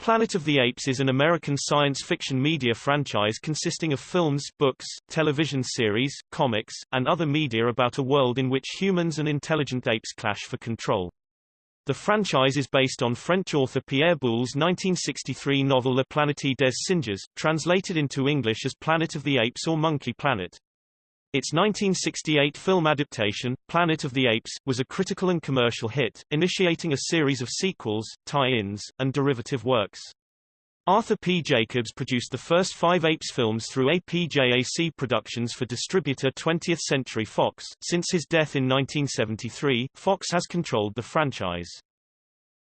Planet of the Apes is an American science fiction media franchise consisting of films, books, television series, comics, and other media about a world in which humans and intelligent apes clash for control. The franchise is based on French author Pierre Boulle's 1963 novel La Planète des Singes, translated into English as Planet of the Apes or Monkey Planet. Its 1968 film adaptation, Planet of the Apes, was a critical and commercial hit, initiating a series of sequels, tie-ins, and derivative works. Arthur P. Jacobs produced the first five Apes films through APJAC Productions for distributor 20th Century Fox. Since his death in 1973, Fox has controlled the franchise.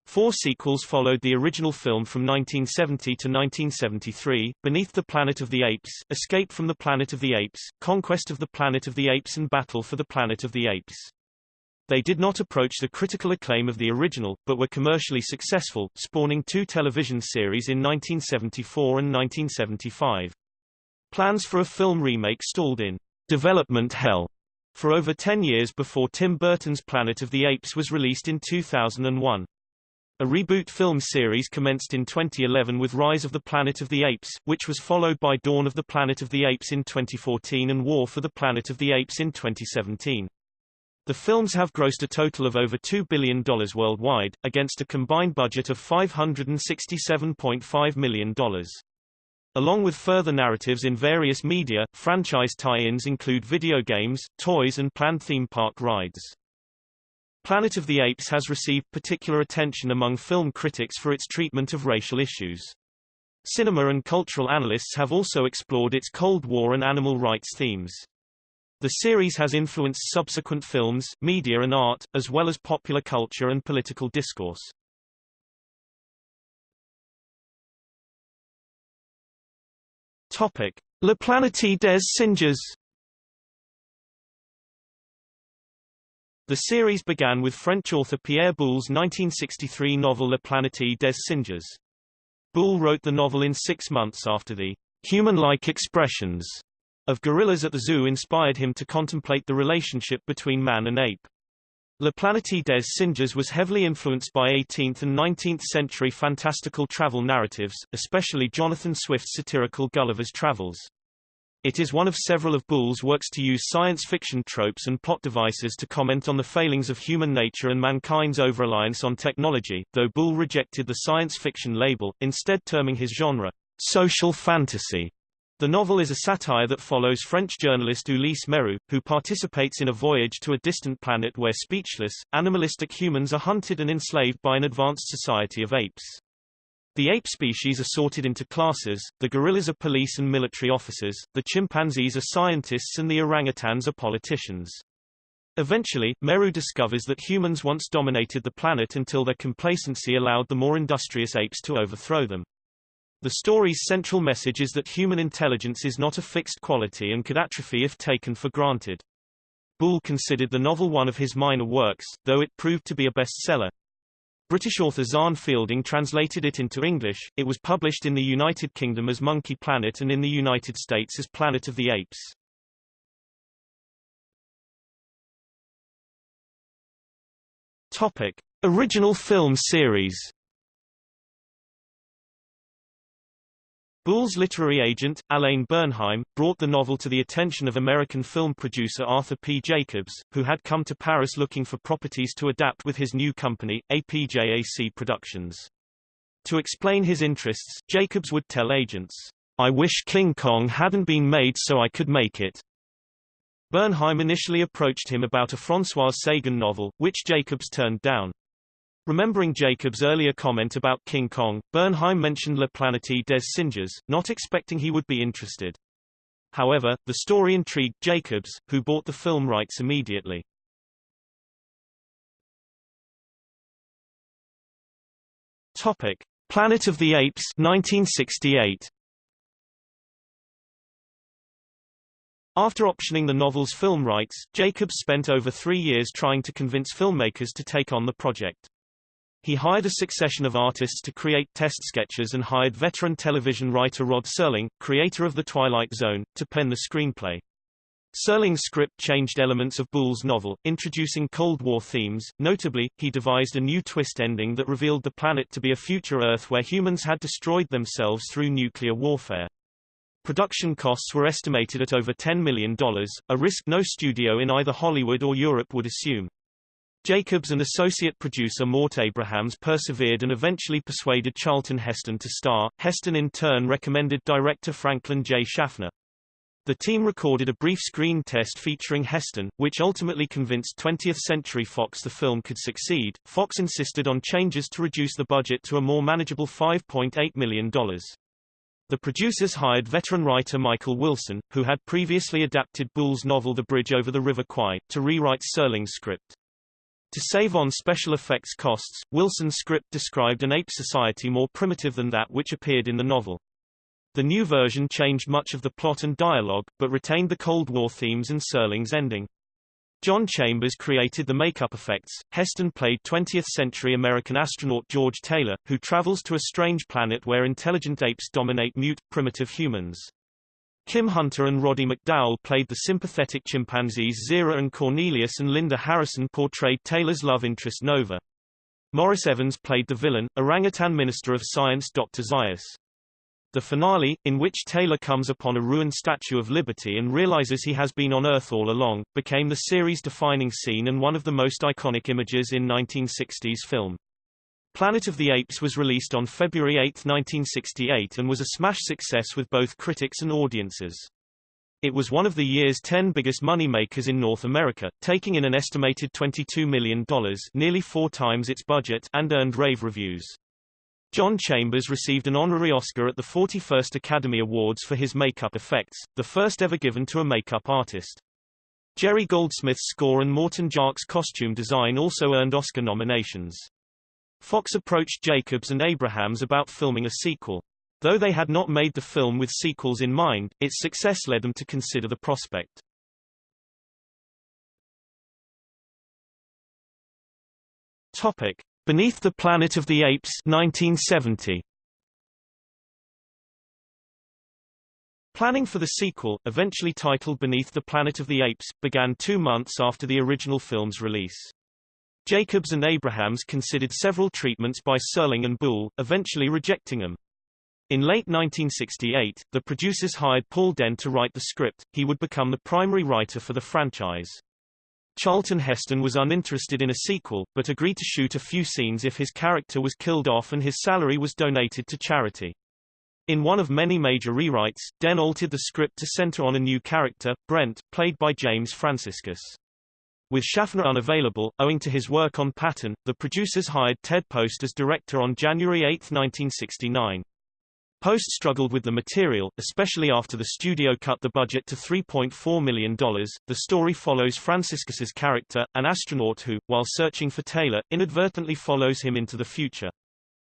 Four sequels followed the original film from 1970 to 1973, Beneath the Planet of the Apes, Escape from the Planet of the Apes, Conquest of the Planet of the Apes and Battle for the Planet of the Apes. They did not approach the critical acclaim of the original, but were commercially successful, spawning two television series in 1974 and 1975. Plans for a film remake stalled in development hell for over 10 years before Tim Burton's Planet of the Apes was released in 2001. A reboot film series commenced in 2011 with Rise of the Planet of the Apes, which was followed by Dawn of the Planet of the Apes in 2014 and War for the Planet of the Apes in 2017. The films have grossed a total of over $2 billion worldwide, against a combined budget of $567.5 million. Along with further narratives in various media, franchise tie-ins include video games, toys and planned theme park rides. Planet of the Apes has received particular attention among film critics for its treatment of racial issues. Cinema and cultural analysts have also explored its Cold War and animal rights themes. The series has influenced subsequent films, media and art, as well as popular culture and political discourse. Topic. La Planète des Singes The series began with French author Pierre Boulle's 1963 novel La Planète des Singes. Boulle wrote the novel in six months after the human-like expressions of gorillas at the zoo inspired him to contemplate the relationship between man and ape. La Planète des Singes was heavily influenced by 18th and 19th century fantastical travel narratives, especially Jonathan Swift's satirical Gulliver's Travels. It is one of several of Boulle's works to use science fiction tropes and plot devices to comment on the failings of human nature and mankind's over-reliance on technology, though Boulle rejected the science fiction label, instead terming his genre, social fantasy. The novel is a satire that follows French journalist Ulysse Meru, who participates in a voyage to a distant planet where speechless, animalistic humans are hunted and enslaved by an advanced society of apes. The ape species are sorted into classes, the gorillas are police and military officers, the chimpanzees are scientists and the orangutans are politicians. Eventually, Meru discovers that humans once dominated the planet until their complacency allowed the more industrious apes to overthrow them. The story's central message is that human intelligence is not a fixed quality and could atrophy if taken for granted. Boulle considered the novel one of his minor works, though it proved to be a bestseller. British author Xan Fielding translated it into English. It was published in the United Kingdom as Monkey Planet and in the United States as Planet of the Apes. Topic: Original film series. Boulle's literary agent, Alain Bernheim, brought the novel to the attention of American film producer Arthur P. Jacobs, who had come to Paris looking for properties to adapt with his new company, APJAC Productions. To explain his interests, Jacobs would tell agents, I wish King Kong hadn't been made so I could make it. Bernheim initially approached him about a François Sagan novel, which Jacobs turned down. Remembering Jacob's earlier comment about King Kong, Bernheim mentioned La Planète des Singes, not expecting he would be interested. However, the story intrigued Jacobs, who bought the film rights immediately. Topic: Planet of the Apes 1968. After optioning the novel's film rights, Jacobs spent over three years trying to convince filmmakers to take on the project. He hired a succession of artists to create test sketches and hired veteran television writer Rod Serling, creator of The Twilight Zone, to pen the screenplay. Serling's script changed elements of Boulle's novel, introducing Cold War themes. Notably, he devised a new twist ending that revealed the planet to be a future Earth where humans had destroyed themselves through nuclear warfare. Production costs were estimated at over $10 million, a risk no studio in either Hollywood or Europe would assume. Jacobs and associate producer Mort Abrahams persevered and eventually persuaded Charlton Heston to star. Heston in turn recommended director Franklin J. Schaffner. The team recorded a brief screen test featuring Heston, which ultimately convinced 20th Century Fox the film could succeed. Fox insisted on changes to reduce the budget to a more manageable $5.8 million. The producers hired veteran writer Michael Wilson, who had previously adapted Boulle's novel The Bridge Over the River Kwai, to rewrite Serling's script. To save on special effects costs, Wilson's script described an ape society more primitive than that which appeared in the novel. The new version changed much of the plot and dialogue, but retained the Cold War themes and Serling's ending. John Chambers created the makeup effects. Heston played 20th-century American astronaut George Taylor, who travels to a strange planet where intelligent apes dominate mute, primitive humans. Kim Hunter and Roddy McDowall played the sympathetic chimpanzees Zira and Cornelius and Linda Harrison portrayed Taylor's love interest Nova. Maurice Evans played the villain, orangutan minister of science Dr. Zaius. The finale, in which Taylor comes upon a ruined Statue of Liberty and realizes he has been on Earth all along, became the series' defining scene and one of the most iconic images in 1960s film. Planet of the Apes was released on February 8, 1968 and was a smash success with both critics and audiences. It was one of the year's 10 biggest money makers in North America, taking in an estimated $22 million nearly four times its budget and earned rave reviews. John Chambers received an honorary Oscar at the 41st Academy Awards for his makeup effects, the first ever given to a makeup artist. Jerry Goldsmith's score and Morton Jark's costume design also earned Oscar nominations. Fox approached Jacobs and Abrahams about filming a sequel. Though they had not made the film with sequels in mind, its success led them to consider the prospect. Topic. Beneath the Planet of the Apes 1970. Planning for the sequel, eventually titled Beneath the Planet of the Apes, began two months after the original film's release. Jacobs and Abrahams considered several treatments by Serling and Boulle, eventually rejecting them. In late 1968, the producers hired Paul Dehn to write the script, he would become the primary writer for the franchise. Charlton Heston was uninterested in a sequel, but agreed to shoot a few scenes if his character was killed off and his salary was donated to charity. In one of many major rewrites, Dehn altered the script to center on a new character, Brent, played by James Franciscus. With Schaffner unavailable, owing to his work on Patton, the producers hired Ted Post as director on January 8, 1969. Post struggled with the material, especially after the studio cut the budget to $3.4 million. The story follows Franciscus's character, an astronaut who, while searching for Taylor, inadvertently follows him into the future.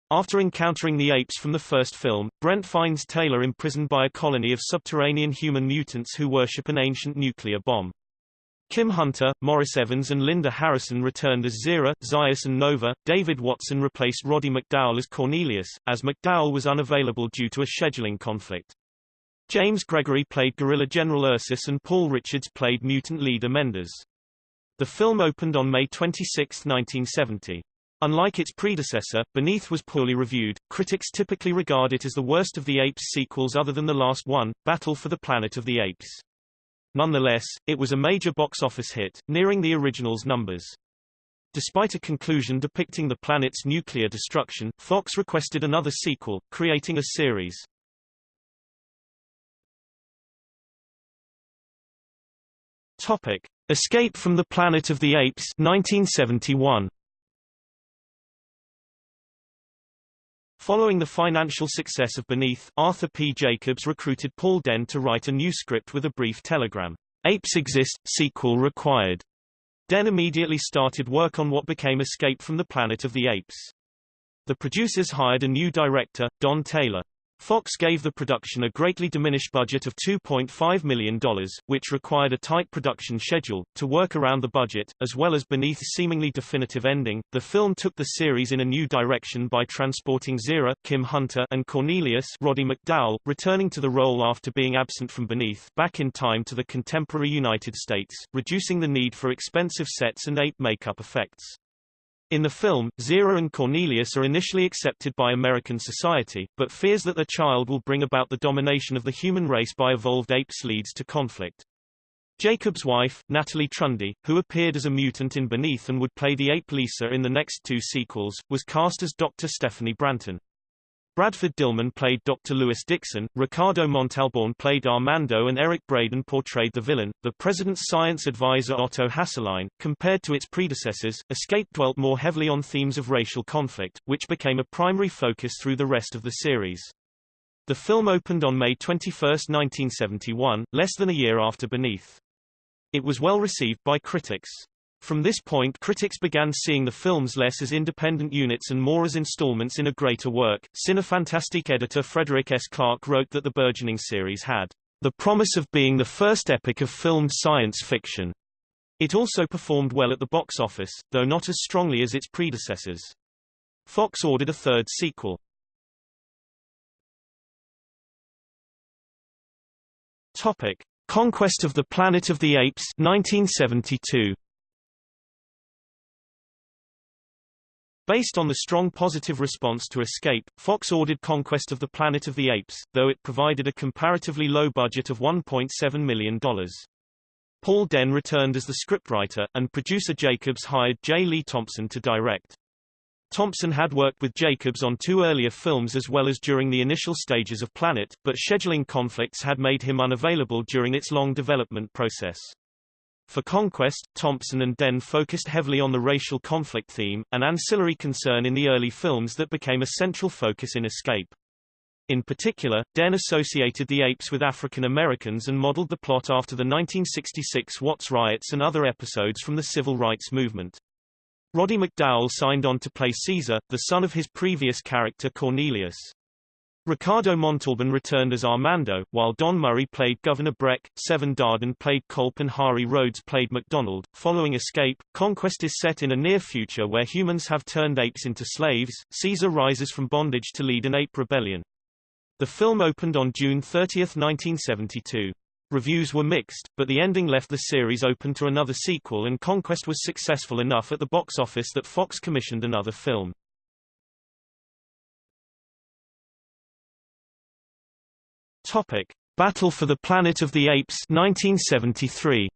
After encountering the apes from the first film, Brent finds Taylor imprisoned by a colony of subterranean human mutants who worship an ancient nuclear bomb. Kim Hunter, Maurice Evans and Linda Harrison returned as Zira, Zaius and Nova. David Watson replaced Roddy McDowall as Cornelius, as McDowall was unavailable due to a scheduling conflict. James Gregory played Gorilla General Ursus and Paul Richards played mutant leader Mendez. The film opened on May 26, 1970. Unlike its predecessor, Beneath was poorly reviewed. Critics typically regard it as the worst of the Apes sequels other than the last one, Battle for the Planet of the Apes. Nonetheless, it was a major box office hit, nearing the original's numbers. Despite a conclusion depicting the planet's nuclear destruction, Fox requested another sequel, creating a series. Topic: Escape from the Planet of the Apes 1971. Following the financial success of Beneath, Arthur P. Jacobs recruited Paul Dehn to write a new script with a brief telegram. Apes exist, sequel required. Dehn immediately started work on what became Escape from the Planet of the Apes. The producers hired a new director, Don Taylor. Fox gave the production a greatly diminished budget of $2.5 million, which required a tight production schedule. To work around the budget, as well as Beneath's seemingly definitive ending, the film took the series in a new direction by transporting Zira, Kim Hunter, and Cornelius, Roddy McDowall, returning to the role after being absent from Beneath, back in time to the contemporary United States, reducing the need for expensive sets and ape makeup effects. In the film, Zira and Cornelius are initially accepted by American society, but fears that their child will bring about the domination of the human race by evolved apes leads to conflict. Jacob's wife, Natalie Trundy, who appeared as a mutant in Beneath and would play the ape Lisa in the next two sequels, was cast as Dr. Stephanie Branton. Bradford Dillman played Dr. Lewis Dixon, Ricardo Montalban played Armando and Eric Braeden portrayed the villain. The president's science advisor Otto Hasslein, compared to its predecessors, Escape dwelt more heavily on themes of racial conflict, which became a primary focus through the rest of the series. The film opened on May 21, 1971, less than a year after Beneath. It was well received by critics. From this point critics began seeing the films less as independent units and more as installments in a greater work. Cinefantastique editor Frederick S. Clark wrote that the burgeoning series had the promise of being the first epic of filmed science fiction. It also performed well at the box office, though not as strongly as its predecessors. Fox ordered a third sequel. Topic: Conquest of the Planet of the Apes 1972. Based on the strong positive response to Escape, Fox ordered Conquest of the Planet of the Apes, though it provided a comparatively low budget of $1.7 million. Paul Dehn returned as the scriptwriter, and producer Jacobs hired J. Lee Thompson to direct. Thompson had worked with Jacobs on two earlier films as well as during the initial stages of Planet, but scheduling conflicts had made him unavailable during its long development process. For Conquest, Thompson and Dehn focused heavily on the racial conflict theme, an ancillary concern in the early films that became a central focus in Escape. In particular, Dehn associated the apes with African Americans and modeled the plot after the 1966 Watts riots and other episodes from the civil rights movement. Roddy McDowall signed on to play Caesar, the son of his previous character Cornelius. Ricardo Montalban returned as Armando, while Don Murray played Governor Breck, Severn Darden played Culp and Hari Rhodes played MacDonald. Following Escape, Conquest is set in a near future where humans have turned apes into slaves. Caesar rises from bondage to lead an ape rebellion. The film opened on June 30, 1972. Reviews were mixed, but the ending left the series open to another sequel and Conquest was successful enough at the box office that Fox commissioned another film. Topic: Battle for the Planet of the Apes 1973.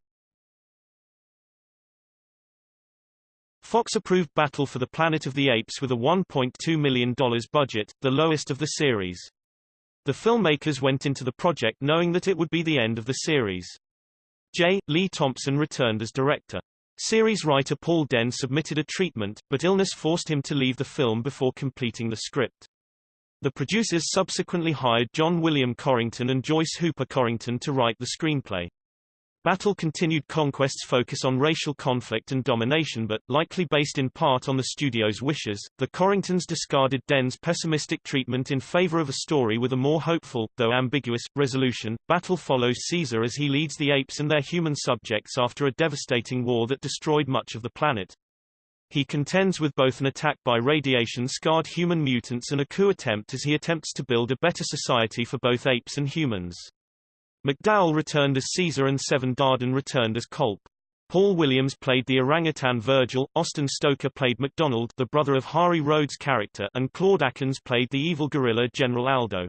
Fox approved Battle for the Planet of the Apes with a $1.2 million budget, the lowest of the series. The filmmakers went into the project knowing that it would be the end of the series. J. Lee Thompson returned as director. Series writer Paul Dehn submitted a treatment, but illness forced him to leave the film before completing the script. The producers subsequently hired John William Corrington and Joyce Hooper Corrington to write the screenplay. Battle continued Conquest's focus on racial conflict and domination but, likely based in part on the studio's wishes, the Corringtons discarded Dehn's pessimistic treatment in favor of a story with a more hopeful, though ambiguous, resolution. Battle follows Caesar as he leads the apes and their human subjects after a devastating war that destroyed much of the planet. He contends with both an attack by radiation-scarred human mutants and a coup attempt as he attempts to build a better society for both apes and humans. McDowall returned as Caesar and Severn Darden returned as Culp. Paul Williams played the orangutan Virgil, Austin Stoker played MacDonald the brother of Hari Rhodes' character and Claude Akins played the evil gorilla General Aldo.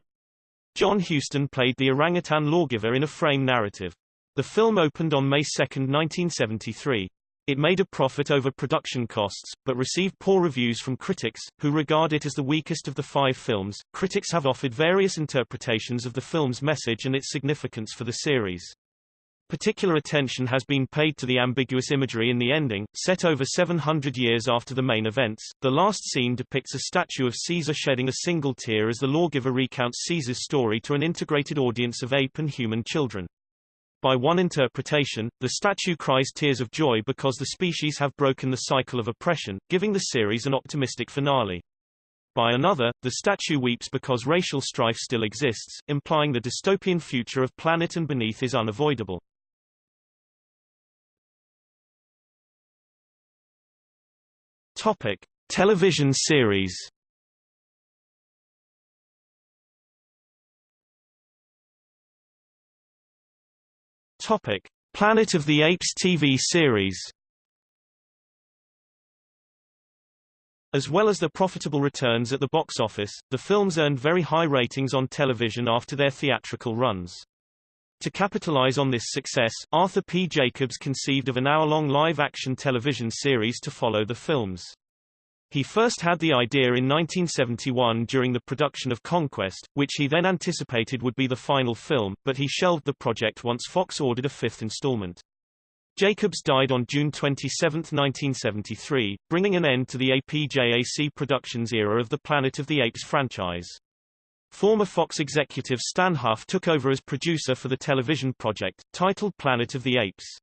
John Huston played the orangutan lawgiver in a frame narrative. The film opened on May 2, 1973. It made a profit over production costs, but received poor reviews from critics, who regard it as the weakest of the five films. Critics have offered various interpretations of the film's message and its significance for the series. Particular attention has been paid to the ambiguous imagery in the ending, set over 700 years after the main events. The last scene depicts a statue of Caesar shedding a single tear as the lawgiver recounts Caesar's story to an integrated audience of ape and human children. By one interpretation, the statue cries tears of joy because the species have broken the cycle of oppression, giving the series an optimistic finale. By another, the statue weeps because racial strife still exists, implying the dystopian future of planet and beneath is unavoidable. Topic: Television series. Topic: Planet of the Apes TV series. As well as the profitable returns at the box office, the films earned very high ratings on television after their theatrical runs. To capitalize on this success, Arthur P. Jacobs conceived of an hour-long live-action television series to follow the films. He first had the idea in 1971 during the production of Conquest, which he then anticipated would be the final film, but he shelved the project once Fox ordered a fifth installment. Jacobs died on June 27, 1973, bringing an end to the APJAC Productions era of the Planet of the Apes franchise. Former Fox executive Stan Hough took over as producer for the television project, titled Planet of the Apes.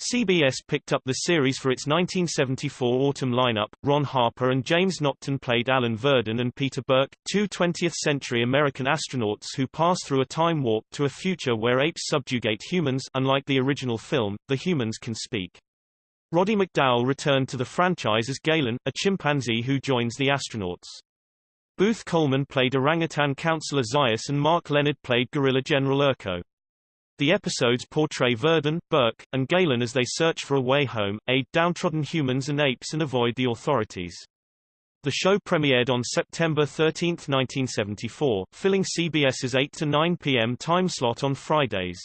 CBS picked up the series for its 1974 autumn lineup. Ron Harper and James Naughton played Alan Virdon and Peter Burke, two 20th-century American astronauts who pass through a time warp to a future where apes subjugate humans unlike the original film, the humans can speak. Roddy McDowall returned to the franchise as Galen, a chimpanzee who joins the astronauts. Booth Coleman played orangutan counselor Zaius and Mark Lenard played gorilla General Urko. The episodes portray Virdon, Burke, and Galen as they search for a way home, aid downtrodden humans and apes and avoid the authorities. The show premiered on September 13, 1974, filling CBS's 8 to 9 p.m. time slot on Fridays.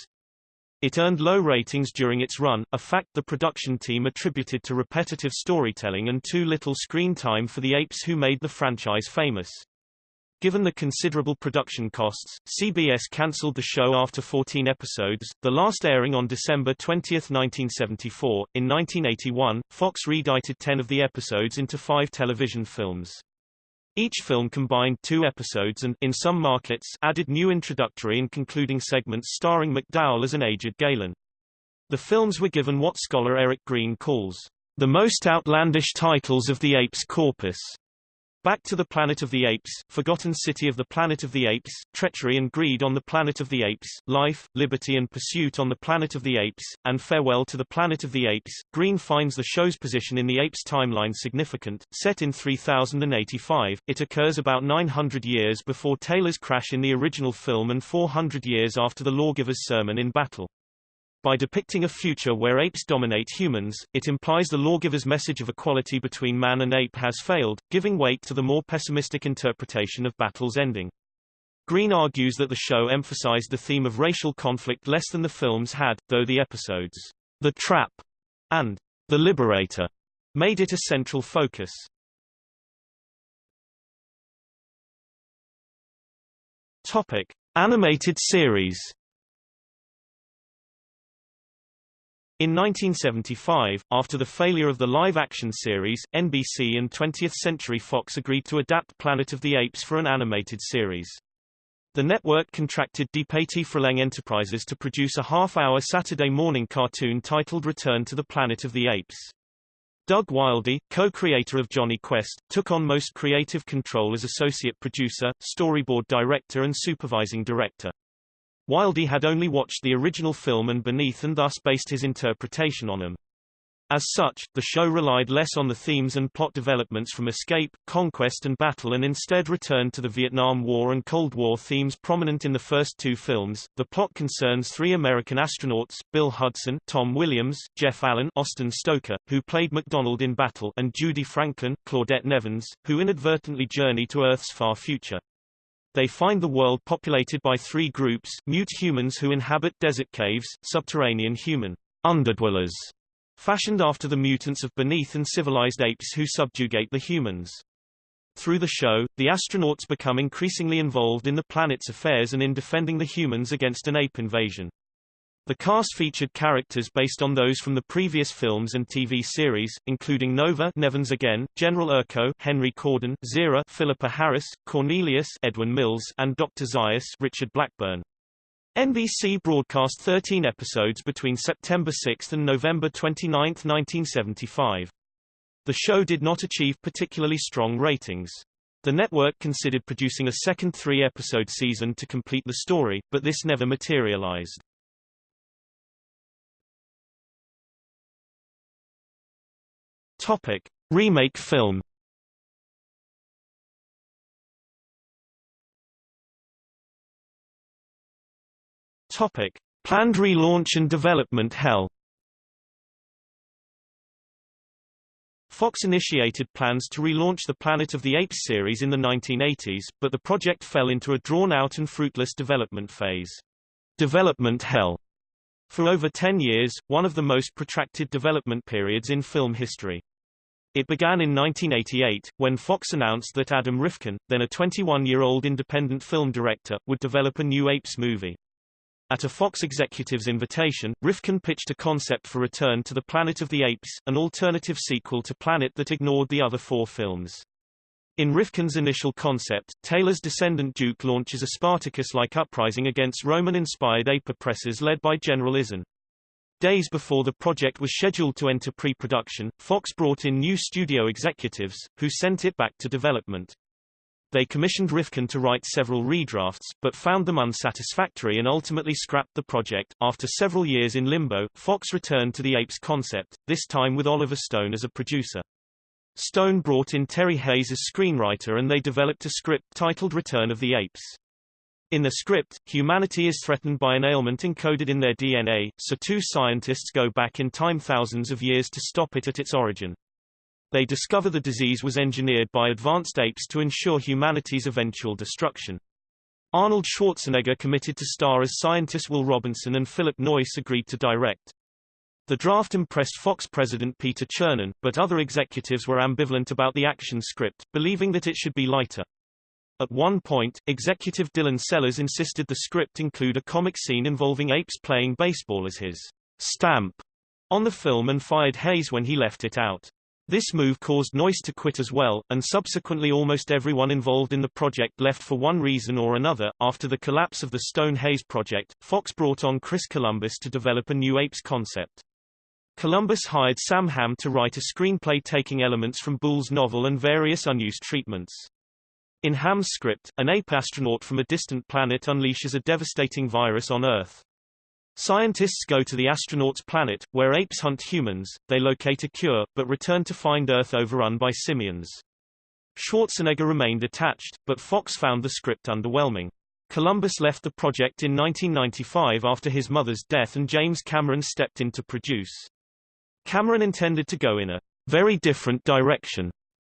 It earned low ratings during its run, a fact the production team attributed to repetitive storytelling and too little screen time for the apes who made the franchise famous. Given the considerable production costs, CBS cancelled the show after 14 episodes, the last airing on December 20, 1974. In 1981, Fox reedited 10 of the episodes into five television films. Each film combined two episodes and, in some markets, added new introductory and concluding segments starring McDowall as an aged Galen. The films were given what scholar Eric Greene calls the most outlandish titles of the Apes corpus. Back to the Planet of the Apes, Forgotten City of the Planet of the Apes, Treachery and Greed on the Planet of the Apes, Life, Liberty and Pursuit on the Planet of the Apes, and Farewell to the Planet of the Apes. Greene finds the show's position in the Apes timeline significant. Set in 3085, it occurs about 900 years before Taylor's crash in the original film and 400 years after the Lawgiver's sermon in battle. By depicting a future where apes dominate humans, it implies the lawgiver's message of equality between man and ape has failed, giving weight to the more pessimistic interpretation of battle's ending. Greene argues that the show emphasized the theme of racial conflict less than the films had, though the episodes, The Trap and The Liberator, made it a central focus. Topic. Animated series In 1975, after the failure of the live-action series, NBC and 20th Century Fox agreed to adapt Planet of the Apes for an animated series. The network contracted DePatie Freleng Enterprises to produce a half-hour Saturday morning cartoon titled Return to the Planet of the Apes. Doug Wildey, co-creator of Jonny Quest, took on most creative control as associate producer, storyboard director and supervising director. Wildey had only watched the original film and Beneath and thus based his interpretation on them. As such, the show relied less on the themes and plot developments from Escape, Conquest and Battle and instead returned to the Vietnam War and Cold War themes prominent in the first two films. The plot concerns three American astronauts, Bill Hudson, Tom Williams, Jeff Allen, Austin Stoker, who played MacDonald in Battle, and Judy Franklin, Claudette Nevins, who inadvertently journey to Earth's far future. They find the world populated by three groups, mute humans who inhabit desert caves, subterranean human underdwellers, fashioned after the mutants of beneath and civilized apes who subjugate the humans. Through the show, the astronauts become increasingly involved in the planet's affairs and in defending the humans against an ape invasion. The cast featured characters based on those from the previous films and TV series, including Nova Nevins again, General Urko Henry Corden, Zira Philippa Harris, Cornelius Edwin Mills, and Dr. Zaius Richard Blackburn. NBC broadcast 13 episodes between September 6 and November 29, 1975. The show did not achieve particularly strong ratings. The network considered producing a second three-episode season to complete the story, but this never materialized. Topic: Remake film. Topic: Planned relaunch and development hell. Fox initiated plans to relaunch the Planet of the Apes series in the 1980s, but the project fell into a drawn-out and fruitless development phase. Development hell. For over 10 years, one of the most protracted development periods in film history. It began in 1988, when Fox announced that Adam Rifkin, then a 21-year-old independent film director, would develop a new Apes movie. At a Fox executive's invitation, Rifkin pitched a concept for Return to the Planet of the Apes, an alternative sequel to Planet that ignored the other four films. In Rifkin's initial concept, Taylor's descendant Duke launches a Spartacus-like uprising against Roman-inspired ape oppressors led by General Izan. Days before the project was scheduled to enter pre-production, Fox brought in new studio executives, who sent it back to development. They commissioned Rifkin to write several redrafts, but found them unsatisfactory and ultimately scrapped the project. After several years in limbo, Fox returned to the Apes concept, this time with Oliver Stone as a producer. Stone brought in Terry Hayes as screenwriter and they developed a script titled Return of the Apes. In the script, humanity is threatened by an ailment encoded in their DNA, so two scientists go back in time thousands of years to stop it at its origin. They discover the disease was engineered by advanced apes to ensure humanity's eventual destruction. Arnold Schwarzenegger committed to star as scientists Will Robinson and Philip Noyce agreed to direct. The draft impressed Fox president Peter Chernin, but other executives were ambivalent about the action script, believing that it should be lighter. At one point, executive Dylan Sellers insisted the script include a comic scene involving apes playing baseball as his stamp on the film and fired Hayes when he left it out. This move caused Noyce to quit as well, and subsequently almost everyone involved in the project left for one reason or another. After the collapse of the Stone Hayes project, Fox brought on Chris Columbus to develop a new apes concept. Columbus hired Sam Hamm to write a screenplay taking elements from Boulle's novel and various unused treatments. In Hamm's script, an ape astronaut from a distant planet unleashes a devastating virus on Earth. Scientists go to the astronaut's planet, where apes hunt humans, they locate a cure, but return to find Earth overrun by simians. Schwarzenegger remained attached, but Fox found the script underwhelming. Columbus left the project in 1995 after his mother's death and James Cameron stepped in to produce. Cameron intended to go in a very different direction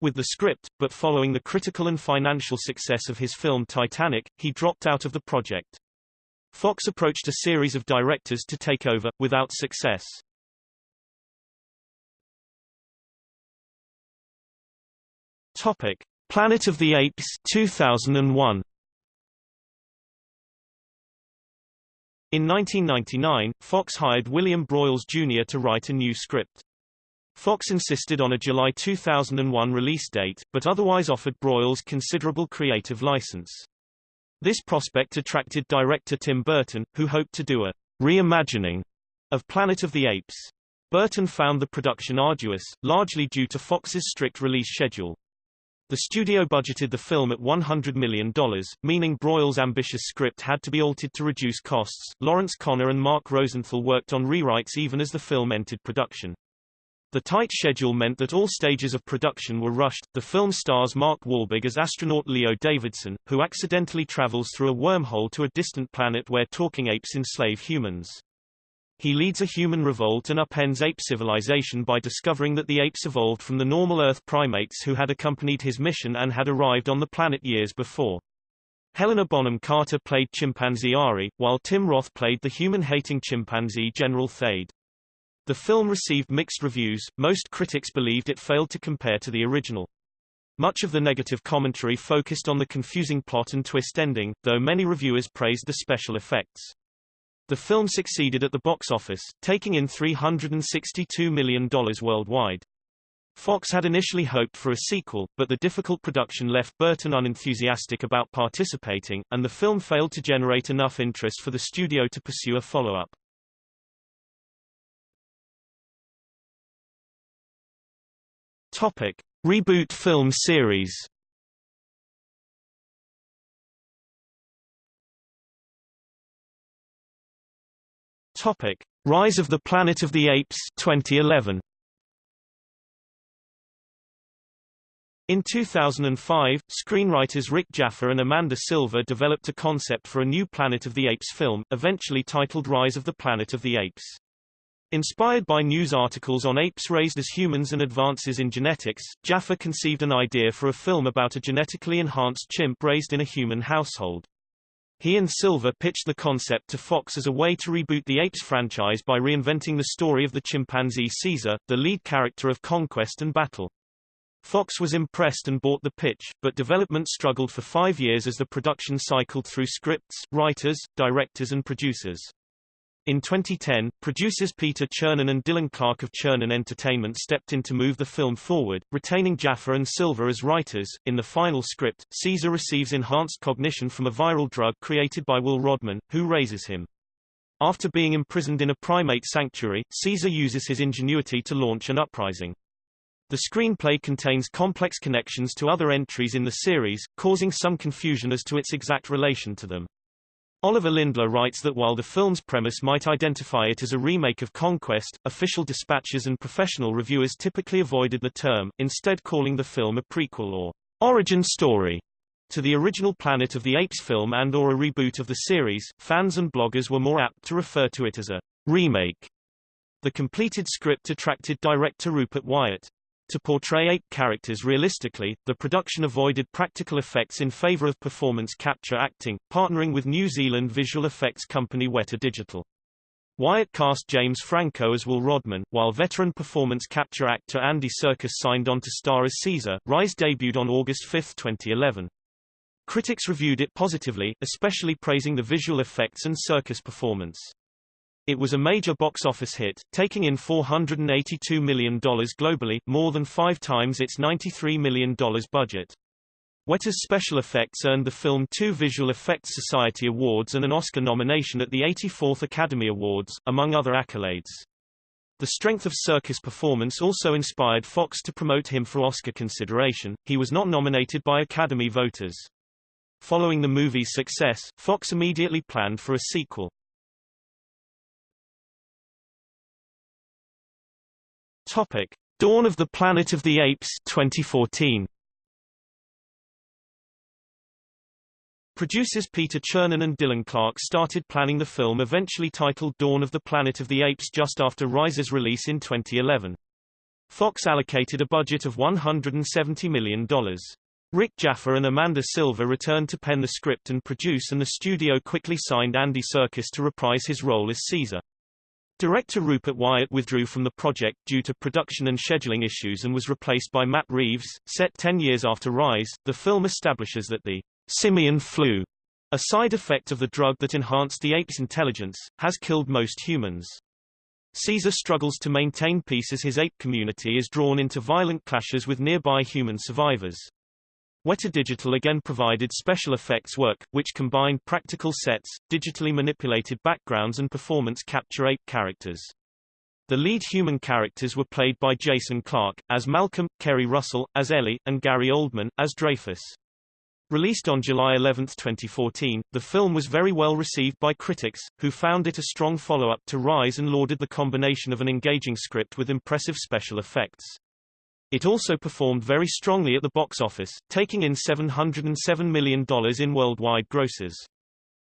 with the script, but following the critical and financial success of his film Titanic, he dropped out of the project. Fox approached a series of directors to take over, without success. Topic: Planet of the Apes 2001. In 1999, Fox hired William Broyles Jr. to write a new script. Fox insisted on a July 2001 release date, but otherwise offered Broyles considerable creative license. This prospect attracted director Tim Burton, who hoped to do a reimagining of Planet of the Apes. Burton found the production arduous, largely due to Fox's strict release schedule. The studio budgeted the film at $100 million, meaning Broyles' ambitious script had to be altered to reduce costs. Lawrence Konner and Mark Rosenthal worked on rewrites even as the film entered production. The tight schedule meant that all stages of production were rushed. The film stars Mark Wahlberg as astronaut Leo Davidson, who accidentally travels through a wormhole to a distant planet where talking apes enslave humans. He leads a human revolt and upends ape civilization by discovering that the apes evolved from the normal Earth primates who had accompanied his mission and had arrived on the planet years before. Helena Bonham Carter played chimpanzee Ari, while Tim Roth played the human-hating chimpanzee General Thade. The film received mixed reviews, most critics believed it failed to compare to the original. Much of the negative commentary focused on the confusing plot and twist ending, though many reviewers praised the special effects. The film succeeded at the box office, taking in $362 million worldwide. Fox had initially hoped for a sequel, but the difficult production left Burton unenthusiastic about participating, and the film failed to generate enough interest for the studio to pursue a follow-up. Topic: Reboot film series. Topic: Rise of the Planet of the Apes 2011. In 2005, screenwriters Rick Jaffa and Amanda Silver developed a concept for a new Planet of the Apes film, eventually titled Rise of the Planet of the Apes. Inspired by news articles on apes raised as humans and advances in genetics, Jaffa conceived an idea for a film about a genetically enhanced chimp raised in a human household. He and Silver pitched the concept to Fox as a way to reboot the Apes franchise by reinventing the story of the chimpanzee Caesar, the lead character of Conquest and Battle. Fox was impressed and bought the pitch, but development struggled for five years as the production cycled through scripts, writers, directors and producers. In 2010, producers Peter Chernin and Dylan Clark of Chernin Entertainment stepped in to move the film forward, retaining Jaffa and Silver as writers. In the final script, Caesar receives enhanced cognition from a viral drug created by Will Rodman, who raises him. After being imprisoned in a primate sanctuary, Caesar uses his ingenuity to launch an uprising. The screenplay contains complex connections to other entries in the series, causing some confusion as to its exact relation to them. Oliver Lindler writes that while the film's premise might identify it as a remake of Conquest, official dispatches and professional reviewers typically avoided the term, instead calling the film a prequel or origin story to the original Planet of the Apes film and or a reboot of the series. Fans and bloggers were more apt to refer to it as a remake. The completed script attracted director Rupert Wyatt. To portray ape characters realistically, the production avoided practical effects in favor of performance capture acting, partnering with New Zealand visual effects company Weta Digital. Wyatt cast James Franco as Will Rodman, while veteran performance capture actor Andy Serkis signed on to star as Caesar. Rise debuted on August 5, 2011. Critics reviewed it positively, especially praising the visual effects and Serkis performance. It was a major box office hit, taking in $482 million globally, more than five times its $93 million budget. Weta's special effects earned the film two Visual Effects Society Awards and an Oscar nomination at the 84th Academy Awards, among other accolades. The strength of Serkis' performance also inspired Fox to promote him for Oscar consideration. He was not nominated by Academy voters. Following the movie's success, Fox immediately planned for a sequel. Topic: Dawn of the Planet of the Apes 2014. Producers Peter Chernin and Dylan Clark started planning the film eventually titled Dawn of the Planet of the Apes just after Rise's release in 2011. Fox allocated a budget of $170 million. Rick Jaffa and Amanda Silver returned to pen the script and produce and the studio quickly signed Andy Serkis to reprise his role as Caesar. Director Rupert Wyatt withdrew from the project due to production and scheduling issues and was replaced by Matt Reeves. Set 10 years after Rise, the film establishes that the simian flu, a side effect of the drug that enhanced the ape's intelligence, has killed most humans. Caesar struggles to maintain peace as his ape community is drawn into violent clashes with nearby human survivors. Weta Digital again provided special effects work, which combined practical sets, digitally manipulated backgrounds and performance capture ape characters. The lead human characters were played by Jason Clarke, as Malcolm, Keri Russell, as Ellie, and Gary Oldman, as Dreyfus. Released on July 11, 2014, the film was very well received by critics, who found it a strong follow-up to Rise and lauded the combination of an engaging script with impressive special effects. It also performed very strongly at the box office, taking in $707 million in worldwide grosses.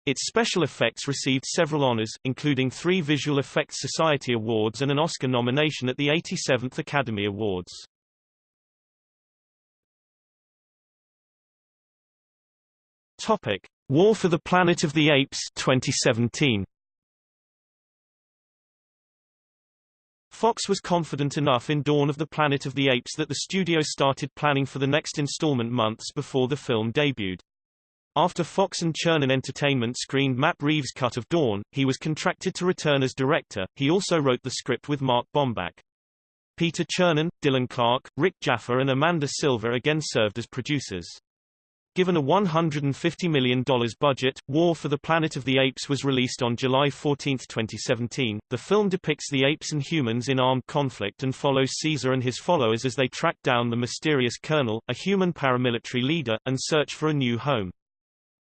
Its special effects received several honors, including three Visual Effects Society Awards and an Oscar nomination at the 87th Academy Awards. Topic: War for the Planet of the Apes 2017. Fox was confident enough in Dawn of the Planet of the Apes that the studio started planning for the next installment months before the film debuted. After Fox and Chernin Entertainment screened Matt Reeves' cut of Dawn, he was contracted to return as director. He also wrote the script with Mark Bomback. Peter Chernin, Dylan Clark, Rick Jaffa and Amanda Silver again served as producers. Given a $150 million budget, War for the Planet of the Apes was released on July 14, 2017. The film depicts the apes and humans in armed conflict and follows Caesar and his followers as they track down the mysterious Colonel, a human paramilitary leader, and search for a new home.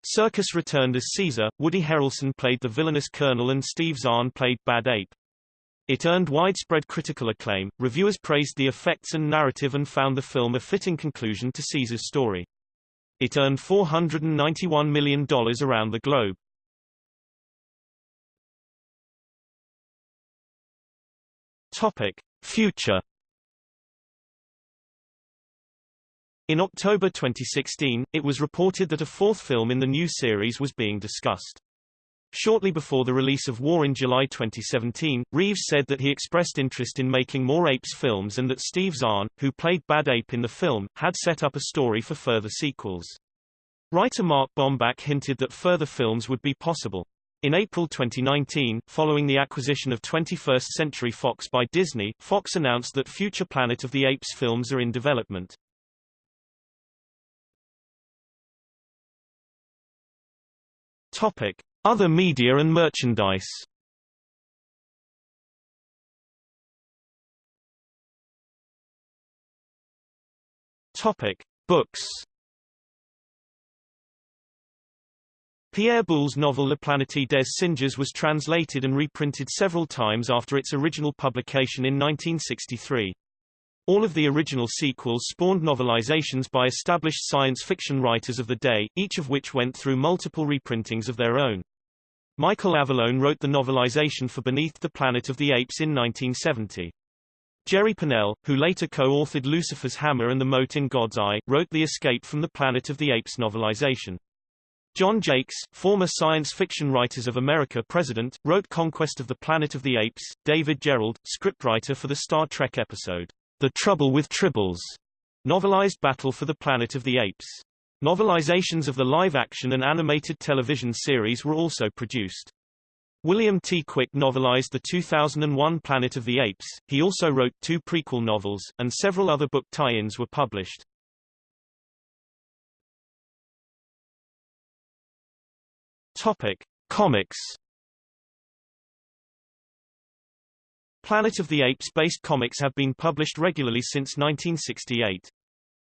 Serkis returned as Caesar, Woody Harrelson played the villainous Colonel and Steve Zahn played Bad Ape. It earned widespread critical acclaim, reviewers praised the effects and narrative and found the film a fitting conclusion to Caesar's story. It earned $491 million around the globe. Topic. Future In October 2016, it was reported that a fourth film in the new series was being discussed. Shortly before the release of War in July 2017, Reeves said that he expressed interest in making more Apes films and that Steve Zahn, who played Bad Ape in the film, had set up a story for further sequels. Writer Mark Bomback hinted that further films would be possible. In April 2019, following the acquisition of 21st Century Fox by Disney, Fox announced that future Planet of the Apes films are in development. Topic: Other media and merchandise. Topic: Books. Pierre Boulle's novel La Planète des Singes was translated and reprinted several times after its original publication in 1963. All of the original sequels spawned novelizations by established science fiction writers of the day, each of which went through multiple reprintings of their own. Michael Avallone wrote the novelization for Beneath the Planet of the Apes in 1970. Jerry Pournelle, who later co-authored Lucifer's Hammer and The Mote in God's Eye, wrote the Escape from the Planet of the Apes novelization. John Jakes, former Science Fiction Writers of America president, wrote Conquest of the Planet of the Apes. David Gerrold, scriptwriter for the Star Trek episode the Trouble with Tribbles, novelized Battle for the Planet of the Apes. Novelizations of the live-action and animated television series were also produced. William T. Quick novelized the 2001 Planet of the Apes, he also wrote two prequel novels, and several other book tie-ins were published. Topic. Comics Planet of the Apes-based comics have been published regularly since 1968.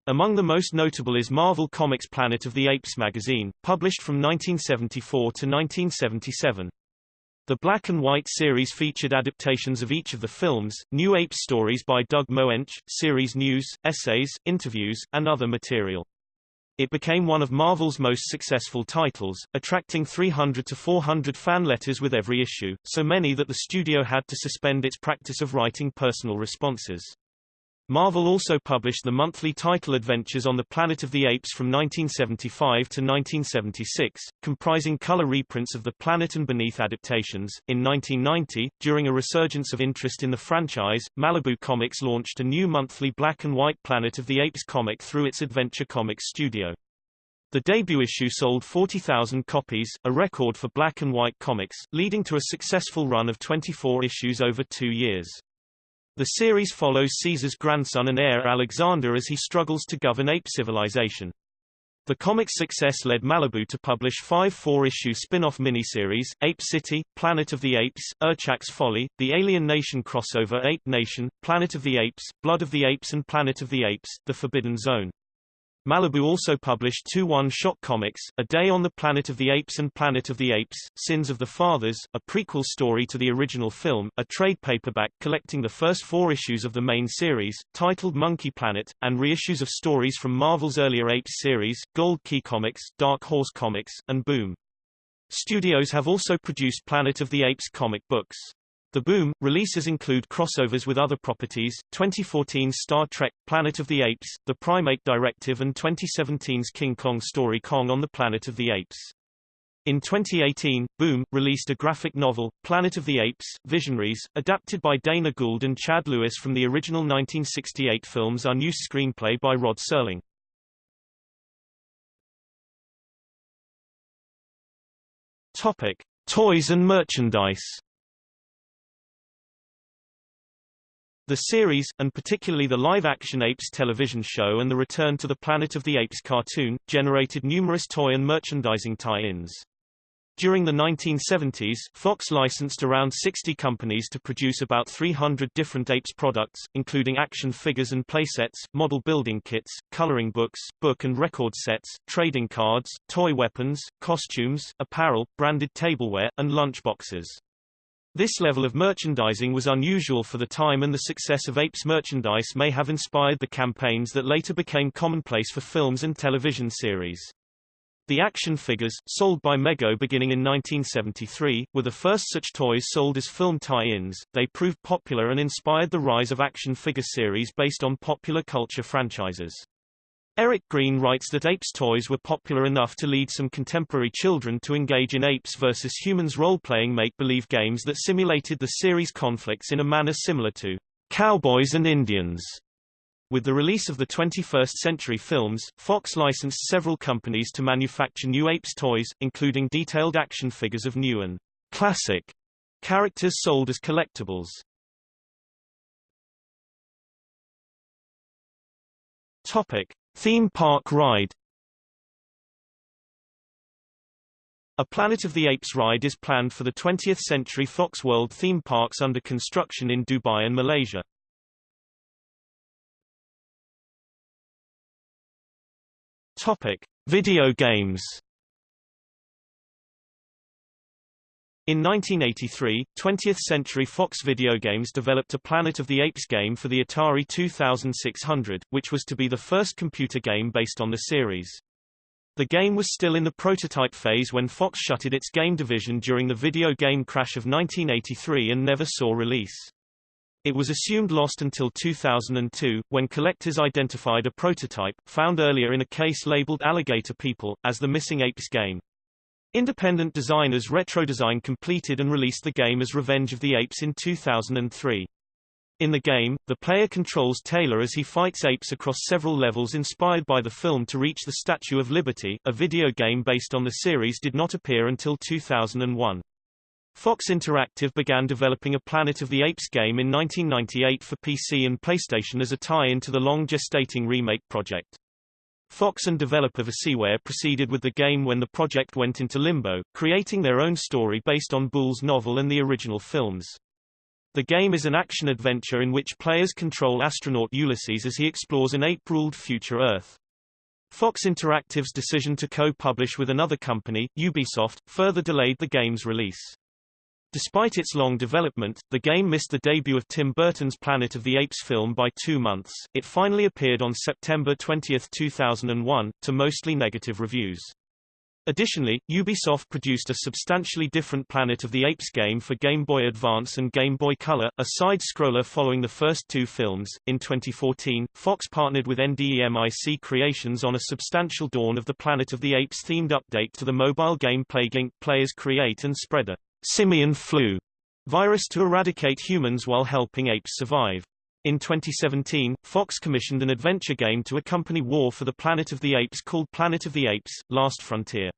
Among the most notable is Marvel Comics Planet of the Apes magazine, published from 1974 to 1977. The black and white series featured adaptations of each of the films, new Apes stories by Doug Moench, series news, essays, interviews, and other material. It became one of Marvel's most successful titles, attracting 300 to 400 fan letters with every issue, so many that the studio had to suspend its practice of writing personal responses. Marvel also published the monthly title adventures on the Planet of the Apes from 1975 to 1976, comprising color reprints of the Planet and Beneath adaptations. In 1990, during a resurgence of interest in the franchise, Malibu Comics launched a new monthly black and white Planet of the Apes comic through its Adventure Comics studio. The debut issue sold 40,000 copies, a record for black and white comics, leading to a successful run of 24 issues over two years. The series follows Caesar's grandson and heir Alexander as he struggles to govern ape civilization. The comic's success led Malibu to publish five four-issue spin-off miniseries, Ape City, Planet of the Apes, Urchak's Folly, The Alien Nation crossover Ape Nation, Planet of the Apes, Blood of the Apes and Planet of the Apes, The Forbidden Zone. Malibu also published two one-shot comics, A Day on the Planet of the Apes and Planet of the Apes, Sins of the Fathers, a prequel story to the original film, a trade paperback collecting the first four issues of the main series, titled Monkey Planet, and reissues of stories from Marvel's earlier Apes series, Gold Key Comics, Dark Horse Comics, and Boom. Studios have also produced Planet of the Apes comic books. The Boom releases include crossovers with other properties, 2014's Star Trek Planet of the Apes, The Primate Directive and 2017's King Kong story Kong on the Planet of the Apes. In 2018, Boom released a graphic novel, Planet of the Apes: Visionaries, adapted by Dana Gould and Chad Lewis from the original 1968 film's unused screenplay by Rod Serling. Topic: Toys and merchandise. The series, and particularly the live-action Apes television show and the return to the Planet of the Apes cartoon, generated numerous toy and merchandising tie-ins. During the 1970s, Fox licensed around 60 companies to produce about 300 different apes products, including action figures and playsets, model building kits, coloring books, book and record sets, trading cards, toy weapons, costumes, apparel, branded tableware, and lunchboxes. This level of merchandising was unusual for the time and the success of Apes merchandise may have inspired the campaigns that later became commonplace for films and television series. The action figures, sold by Mego beginning in 1973, were the first such toys sold as film tie-ins. They proved popular and inspired the rise of action figure series based on popular culture franchises. Eric Greene writes that Apes toys were popular enough to lead some contemporary children to engage in Apes versus Humans role-playing make-believe games that simulated the series conflicts in a manner similar to Cowboys and Indians with the release of the 21st Century films, Fox licensed several companies to manufacture new Apes toys, including detailed action figures of new and classic characters sold as collectibles. Topic: Theme park ride. A Planet of the Apes ride is planned for the 20th Century Fox World theme parks under construction in Dubai and Malaysia. Topic: Video games. In 1983, 20th Century Fox Video Games developed a Planet of the Apes game for the Atari 2600, which was to be the first computer game based on the series. The game was still in the prototype phase when Fox shuttered its game division during the video game crash of 1983 and never saw release. It was assumed lost until 2002, when collectors identified a prototype, found earlier in a case labeled Alligator People, as the Missing Apes game. Independent designers Retrodesign completed and released the game as Revenge of the Apes in 2003. In the game, the player controls Taylor as he fights apes across several levels inspired by the film to reach the Statue of Liberty. A video game based on the series did not appear until 2001. Fox Interactive began developing a Planet of the Apes game in 1998 for PC and PlayStation as a tie-in to the long-gestating remake project. Fox and developer VisiWare proceeded with the game when the project went into limbo, creating their own story based on Boulle's novel and the original films. The game is an action-adventure in which players control astronaut Ulysses as he explores an ape-ruled future Earth. Fox Interactive's decision to co-publish with another company, Ubisoft, further delayed the game's release. Despite its long development, the game missed the debut of Tim Burton's Planet of the Apes film by two months. It finally appeared on September 20, 2001, to mostly negative reviews. Additionally, Ubisoft produced a substantially different Planet of the Apes game for Game Boy Advance and Game Boy Color, a side-scroller following the first two films. In 2014, Fox partnered with NDEMIC Creations on a substantial Dawn of the Planet of the Apes themed update to the mobile game Plague Inc. Players create and spread a simian flu virus to eradicate humans while helping apes survive. In 2017, Fox commissioned an adventure game to accompany War for the Planet of the Apes called Planet of the Apes, Last Frontier.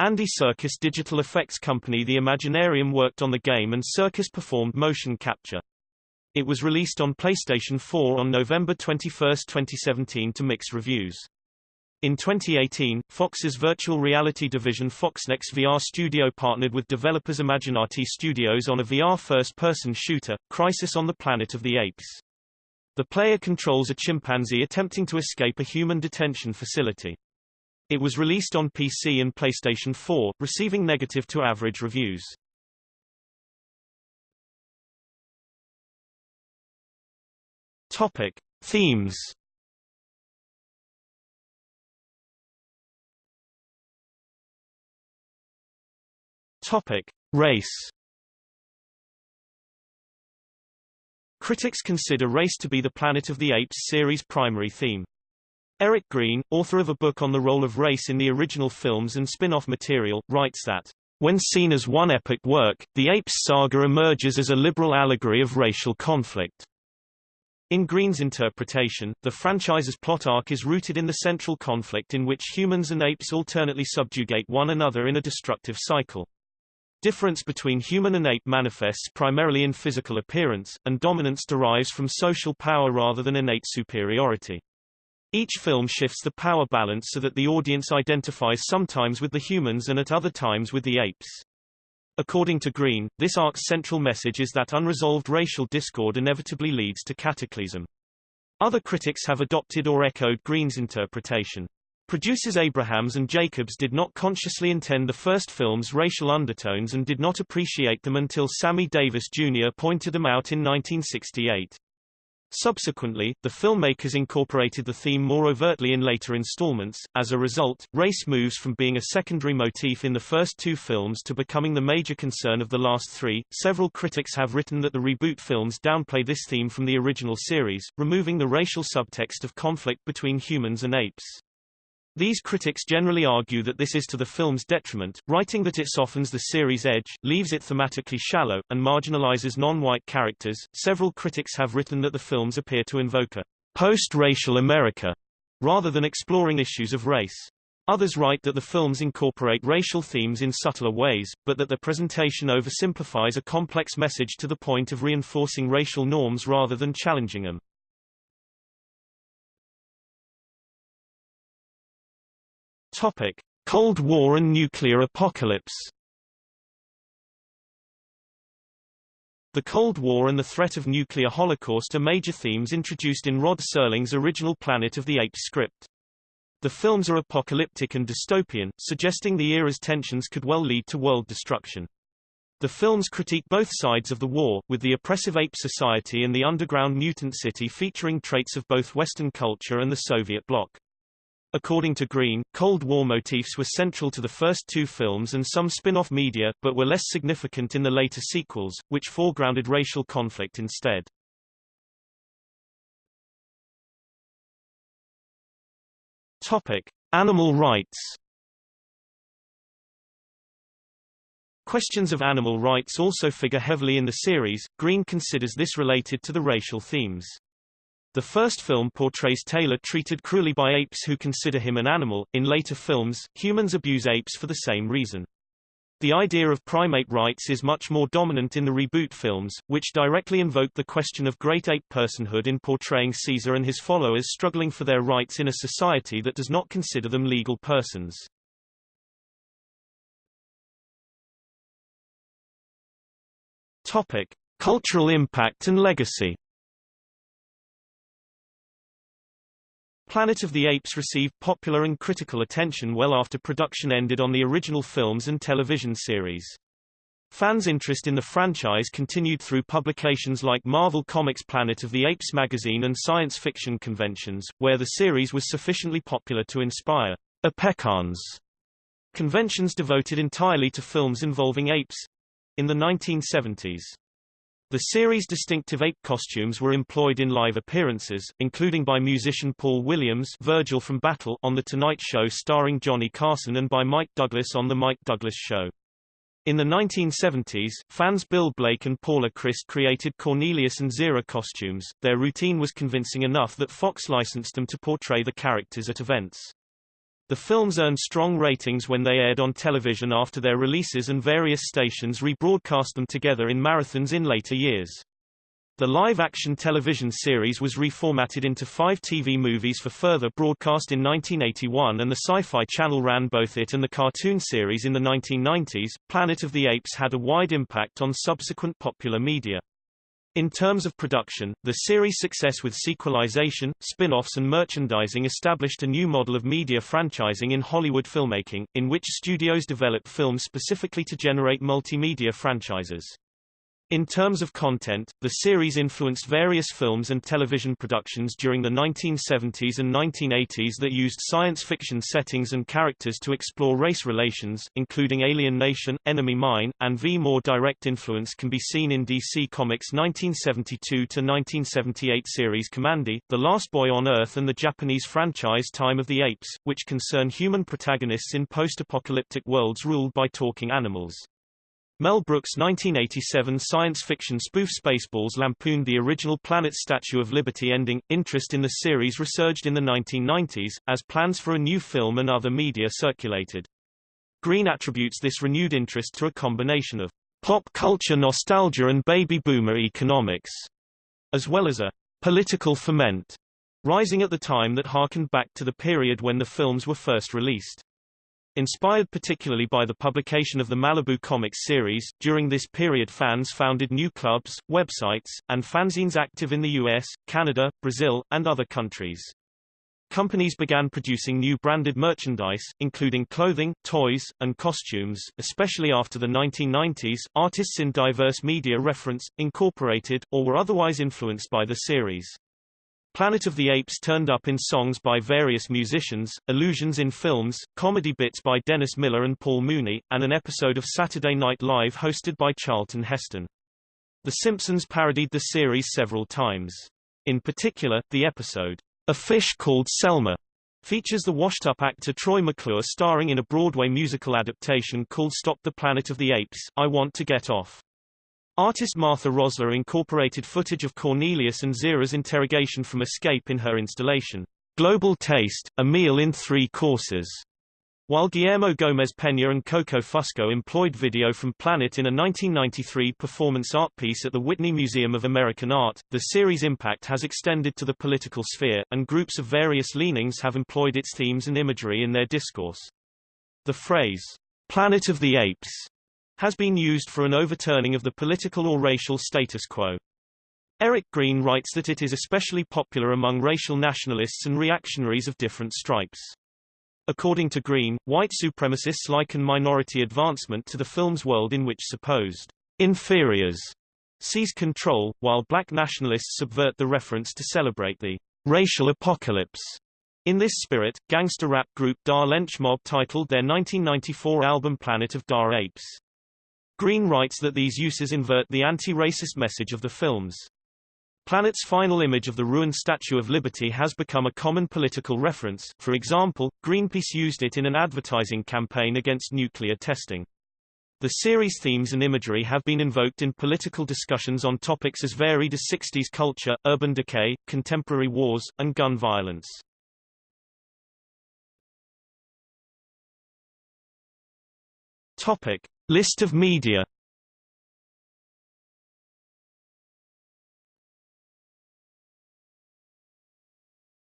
Andy Serkis digital effects company The Imaginarium worked on the game and Serkis performed motion capture. It was released on PlayStation 4 on November 21, 2017 to mixed reviews. In 2018, Fox's virtual reality division FoxNext VR Studio partnered with developers Imaginati Studios on a VR first-person shooter, Crisis on the Planet of the Apes. The player controls a chimpanzee attempting to escape a human detention facility. It was released on PC and PlayStation 4, receiving negative to average reviews. Topic: Themes Topic: Race. Critics consider race to be the Planet of the Apes series' primary theme. Eric Greene, author of a book on the role of race in the original films and spin-off material, writes that, when seen as one epic work, the Apes saga emerges as a liberal allegory of racial conflict. In Greene's interpretation, the franchise's plot arc is rooted in the central conflict in which humans and apes alternately subjugate one another in a destructive cycle. Difference between human and ape manifests primarily in physical appearance, and dominance derives from social power rather than innate superiority. Each film shifts the power balance so that the audience identifies sometimes with the humans and at other times with the apes. According to Greene, this arc's central message is that unresolved racial discord inevitably leads to cataclysm. Other critics have adopted or echoed Greene's interpretation. Producers Abrahams and Jacobs did not consciously intend the first film's racial undertones and did not appreciate them until Sammy Davis Jr. pointed them out in 1968. Subsequently, the filmmakers incorporated the theme more overtly in later installments. As a result, race moves from being a secondary motif in the first two films to becoming the major concern of the last three. Several critics have written that the reboot films downplay this theme from the original series, removing the racial subtext of conflict between humans and apes. These critics generally argue that this is to the film's detriment, writing that it softens the series' edge, leaves it thematically shallow, and marginalizes non-white characters. Several critics have written that the films appear to invoke a post-racial America rather than exploring issues of race. Others write that the films incorporate racial themes in subtler ways, but that the presentation oversimplifies a complex message to the point of reinforcing racial norms rather than challenging them. Topic: Cold War and nuclear apocalypse. The Cold War and the threat of nuclear holocaust are major themes introduced in Rod Serling's original Planet of the Apes script. The films are apocalyptic and dystopian, suggesting the era's tensions could well lead to world destruction. The films critique both sides of the war, with the oppressive ape society and the underground mutant city featuring traits of both Western culture and the Soviet bloc. According to Greene, Cold War motifs were central to the first two films and some spin-off media, but were less significant in the later sequels, which foregrounded racial conflict instead. Topic: Animal rights. Questions of animal rights also figure heavily in the series. Greene considers this related to the racial themes. The first film portrays Taylor treated cruelly by apes who consider him an animal. In later films, humans abuse apes for the same reason. The idea of primate rights is much more dominant in the reboot films, which directly invoke the question of great ape personhood in portraying Caesar and his followers struggling for their rights in a society that does not consider them legal persons. Topic: Cultural impact and legacy. Planet of the Apes received popular and critical attention well after production ended on the original films and television series. Fans' interest in the franchise continued through publications like Marvel Comics Planet of the Apes magazine and science fiction conventions, where the series was sufficiently popular to inspire Apecans conventions devoted entirely to films involving apes. In the 1970s, the series' distinctive ape costumes were employed in live appearances, including by musician Paul Williams Virgil from Battle on The Tonight Show starring Johnny Carson and by Mike Douglas on The Mike Douglas Show. In the 1970s, fans Bill Blake and Paula Crist created Cornelius and Zira costumes. Their routine was convincing enough that Fox licensed them to portray the characters at events. The films earned strong ratings when they aired on television after their releases and various stations rebroadcast them together in marathons in later years. The live-action television series was reformatted into five TV movies for further broadcast in 1981 and the Sci-Fi Channel ran both it and the cartoon series in the 1990s. Planet of the Apes had a wide impact on subsequent popular media. In terms of production, the series' success with sequelization, spin-offs and merchandising established a new model of media franchising in Hollywood filmmaking, in which studios develop films specifically to generate multimedia franchises. In terms of content, the series influenced various films and television productions during the 1970s and 1980s that used science fiction settings and characters to explore race relations, including Alien Nation, Enemy Mine, and V. More direct influence can be seen in DC Comics' 1972-1978 series Kamandi, The Last Boy on Earth and the Japanese franchise Time of the Apes, which concern human protagonists in post-apocalyptic worlds ruled by talking animals. Mel Brooks' 1987 science fiction spoof Spaceballs lampooned the original Planet Statue of Liberty ending. Interest in the series resurged in the 1990s, as plans for a new film and other media circulated. Greene attributes this renewed interest to a combination of pop culture nostalgia and baby boomer economics, as well as a political ferment rising at the time that harkened back to the period when the films were first released. Inspired particularly by the publication of the Malibu Comics series, during this period fans founded new clubs, websites, and fanzines active in the US, Canada, Brazil, and other countries. Companies began producing new branded merchandise, including clothing, toys, and costumes, especially after the 1990s. Artists in diverse media referenced, incorporated, or were otherwise influenced by the series. Planet of the Apes turned up in songs by various musicians, allusions in films, comedy bits by Dennis Miller and Paul Mooney, and an episode of Saturday Night Live hosted by Charlton Heston. The Simpsons parodied the series several times. In particular, the episode, A Fish Called Selma, features the washed-up actor Troy McClure starring in a Broadway musical adaptation called Stop the Planet of the Apes, I Want to Get Off. Artist Martha Rosler incorporated footage of Cornelius and Zira's interrogation from Escape in her installation, Global Taste, A Meal in Three Courses. While Guillermo Gomez Peña and Coco Fusco employed video from Planet in a 1993 performance art piece at the Whitney Museum of American Art, the series' impact has extended to the political sphere, and groups of various leanings have employed its themes and imagery in their discourse. The phrase, Planet of the Apes, has been used for an overturning of the political or racial status quo. Eric Greene writes that it is especially popular among racial nationalists and reactionaries of different stripes. According to Greene, white supremacists liken minority advancement to the film's world in which supposed inferiors seize control, while black nationalists subvert the reference to celebrate the racial apocalypse. In this spirit, gangster rap group Da Lench Mob titled their 1994 album Planet of Da Apes, Greene writes that these uses invert the anti-racist message of the films. Planet's final image of the ruined Statue of Liberty has become a common political reference, for example, Greenpeace used it in an advertising campaign against nuclear testing. The series' themes and imagery have been invoked in political discussions on topics as varied as 60s culture, urban decay, contemporary wars, and gun violence. Topic. List of media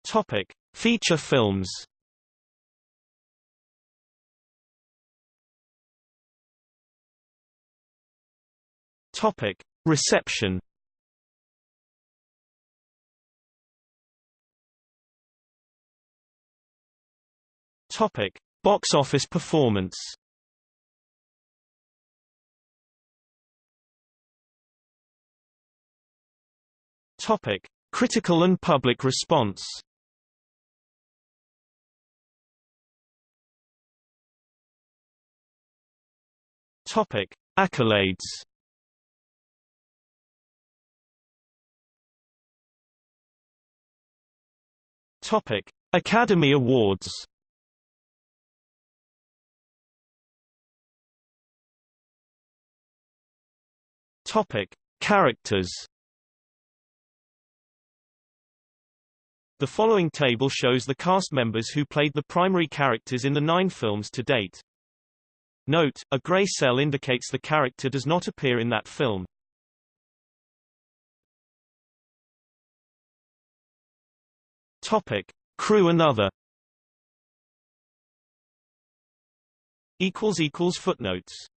Topic: Feature films. Topic: Reception. Topic: Box office performance. Topic: Critical and public response. Topic: Accolades. Topic: Academy Awards. Topic: Characters. The following table shows the cast members who played the primary characters in the nine films to date. Note, a gray cell indicates the character does not appear in that film. Topic. Crew and other Equals equals Footnotes